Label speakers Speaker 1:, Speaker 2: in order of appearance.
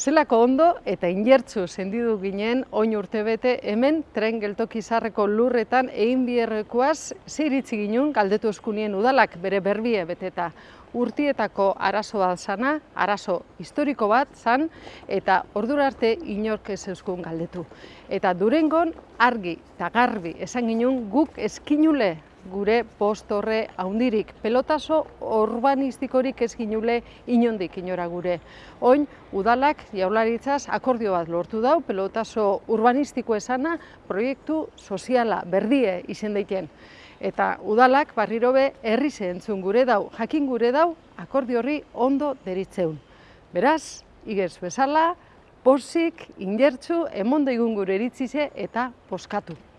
Speaker 1: Zelako ondo eta inertzu sendidu ginen oin urtebete hemen tren geltoki zarreko lurretan egin bierrekoaz zeiritzi ginen galdetu eskunien udalak bere berbie beteta. Urtietako arazo bat zana, arazo historiko bat zan, eta ordura arte inork ez euskun galdetu. Eta durengon argi eta garbi esan ginen guk eskinule gure post horre haundirik. Pelotaso urbanistikorik ez ginule inondik inora gure. Oin, udalak jaularitzaz akordio bat lortu dau, pelotaso urbanistiko esana proiektu soziala, berdie izen daiten. Eta udalak barrirobe herri zehentzun gure dau, jakin gure dau, akordio horri ondo deritzeun. Beraz, igez bezala, posik, ingertzu, emondo igun gure eritzize eta poskatu.